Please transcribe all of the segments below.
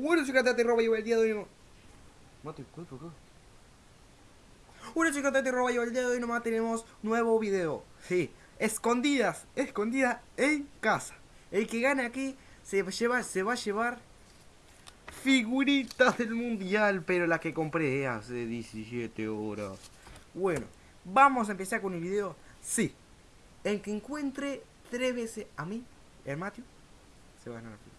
Soy Cantante Roba y el día de hoy... Mate, ¿qué, qué, qué? Bueno, soy Cantante Roba y el día de hoy nomás tenemos nuevo video. Sí, escondidas, escondidas en casa. El que gane aquí se, lleva, se va a llevar figuritas del mundial, pero las que compré hace 17 horas. Bueno, vamos a empezar con el video. Sí, el que encuentre tres veces a mí, el Matthew, se va a ganar.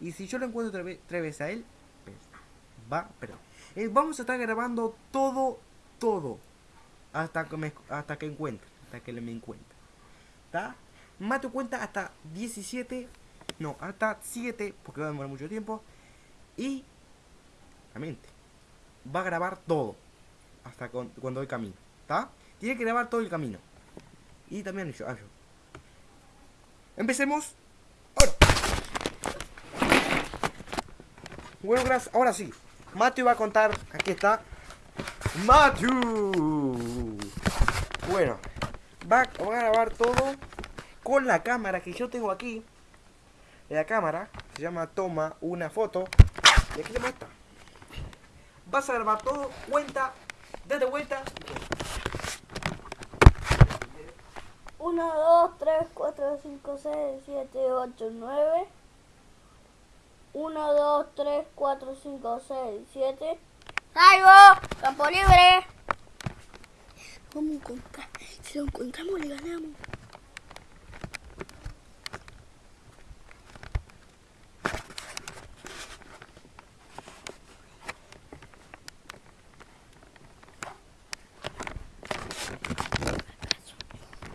Y si yo lo encuentro tres, ve- tres veces a él, pues, va, perdón. Eh, vamos a estar grabando todo, todo, hasta que, me, hasta que encuentre, hasta que me encuentre. ¿Está? Matthew cuenta hasta 17, no, hasta 7, porque va a demorar mucho tiempo. Y, la mente, va a grabar todo, hasta con- cuando voy camino. ¿Está? Tiene que grabar todo el camino. Y también yo. ah. Empecemos. Ahora. Gracias. Ahora sí. Matthew va a contar. Aquí está. Matthew. Bueno. Va, a grabar todo con la cámara que yo tengo aquí. La cámara se llama Toma una foto. Y aquí le está. Vas a grabar todo. Cuenta. Date vuelta. 1, 2, 3, 4, 5, 6, 7, 8, 9. 1, 2, 3, 4, 5, 6, 7. ¡Salgo! ¡Campo libre! Vamos a encontrar. Si lo encontramos, le ganamos.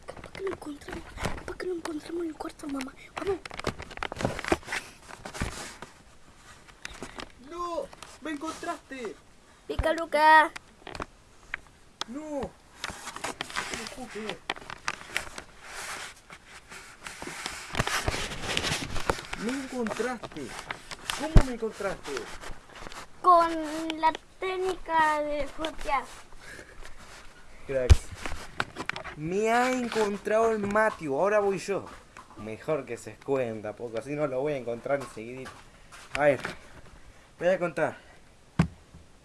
Capaz que lo encontramos. Capaz que lo encontramos en el cuarto, mamá. Vamos. ¡No! ¡Me encontraste! Pica, Luca. ¡No! No puedo creer. ¡Me encontraste! ¿Cómo me encontraste? Con la técnica de fotear. Cracks. Me ha encontrado el Matthew, ahora voy yo. Mejor que se escuenta, porque así no lo voy a encontrar enseguidito. A ver, voy a contar.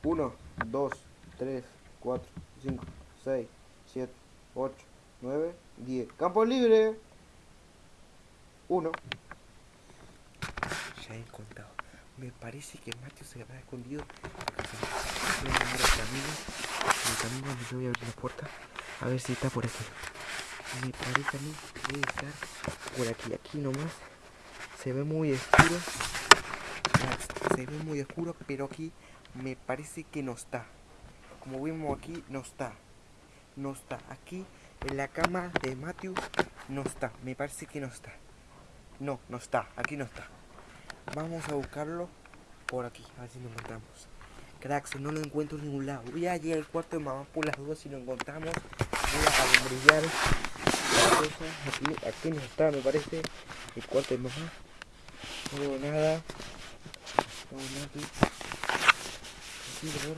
1, 2, 3, 4, 5, 6, 7, 8, 9, 10. Campo libre. 1. Ya he encontrado. Me parece que Matthew se habrá escondido. Voy a llamar camino. El camino donde yo voy a abrir la puerta. A ver si está por aquí. Me parece a mí que debe estar por aquí. Aquí nomás. Se ve muy oscuro. Ah, Se ve muy oscuro, pero aquí me parece que no está. Como vemos aquí, no está. No está. Aquí en la cama de Matthew no está. Me parece que no está. No, no está. Aquí no está. Vamos a buscarlo por aquí. A ver si lo encontramos. Cracks, no lo encuentro en ningún lado. Voy a llegar al cuarto de mamá por las dudas si lo encontramos. Voy a brillar. Aquí, aquí no está, me parece. El cuarto de mamá. No veo nada. No veo nada aquí. Aquí, a ver.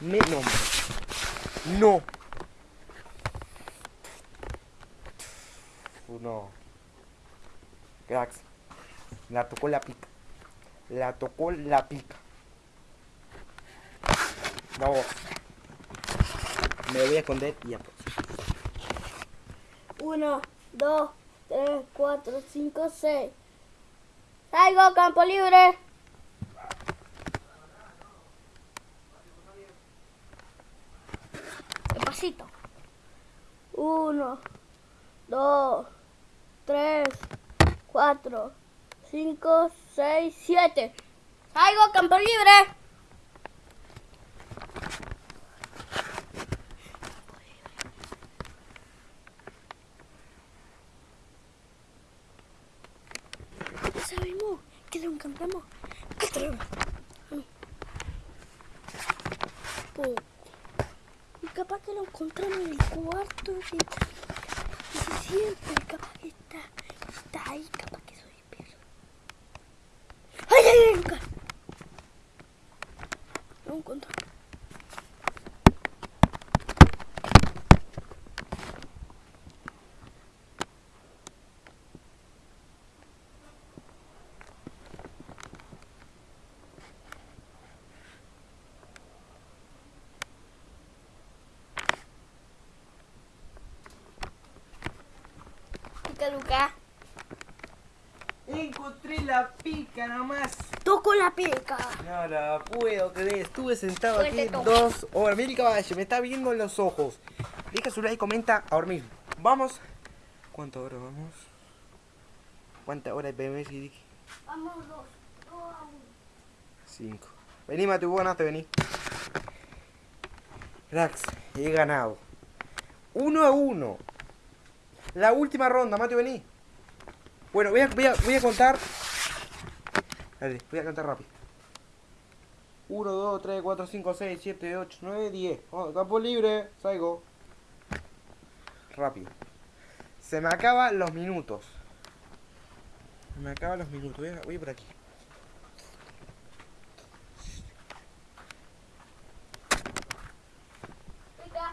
Me nombre. No. Uh, No. Cracks. La tocó la pica. La tocó la pica. Vamos. Me voy a esconder y ya. pues. 1, 2, 3, 4, 5, 6. Salgo, campo libre. Despacito. 1, 2, 3, 4, 5, 6, 7. Salgo, campo libre. Ya sabemos que lo encontramos. Oh. Y capaz que lo encontramos en el cuarto de 17. Capaz que está, ai capaz que sou peso. ¡Ay, ai ay, Lucas! No encuentro. Luca, Luca. Encontré la pica nomás. Toco la pica. No la puedo creer. Estuve sentado aquí dos horas. Mira el caballo, me está viendo en los ojos. Deja su like y comenta ahora mismo. Vamos. ¿Cuánto hora vamos? ¿Cuántas horas vemos? Vamos dos. dos a uno. Cinco. Vení, Matu, vos ganaste, vení. Rax, he ganado. Uno a uno. La última ronda, Matu, vení. Bueno, voy a, voy a, voy a contar. Dale, voy a contar rápido. 1, 2, 3, 4, 5, 6, 7, 8, 9, 10. Oh, campo libre, salgo. Rápido. Se me acaban los minutos. Se me acaban los minutos. Voy a, voy por aquí.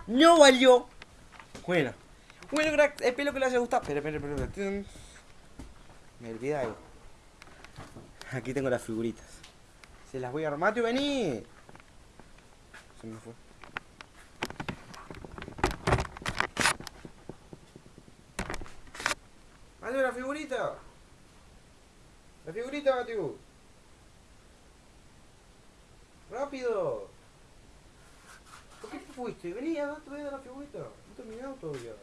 No valió. Bueno. Bueno, crack, espero que les haya gustado. Espera, espera, espera. Me olvidé. Aquí tengo las figuritas. Se las voy a armar. Mateo, vení. Se me fue. Mateo, la figurita. La figurita, Mateo. Rápido. ¿Por qué te fuiste? Vení, a la figurita. No terminado todavía.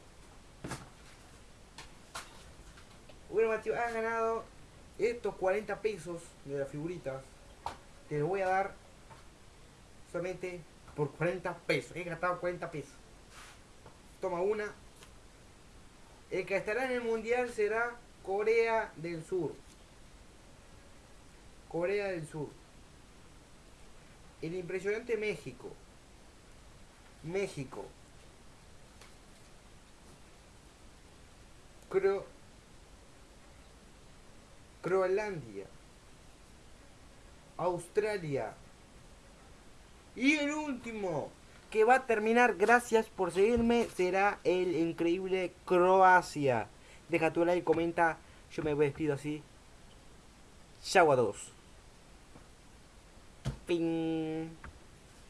Mateo, has ganado estos 40 pesos de las figuritas. Te los voy a dar solamente por 40 pesos. He gastado 40 pesos. Toma una. El que estará en el mundial será Corea del Sur. Corea del Sur. El impresionante México. México. Cro Groenlandia. Australia. Y el último que va a terminar, gracias por seguirme, será el increíble Croacia. Deja tu like, comenta. Yo me despido así. Chau a todos. Ping.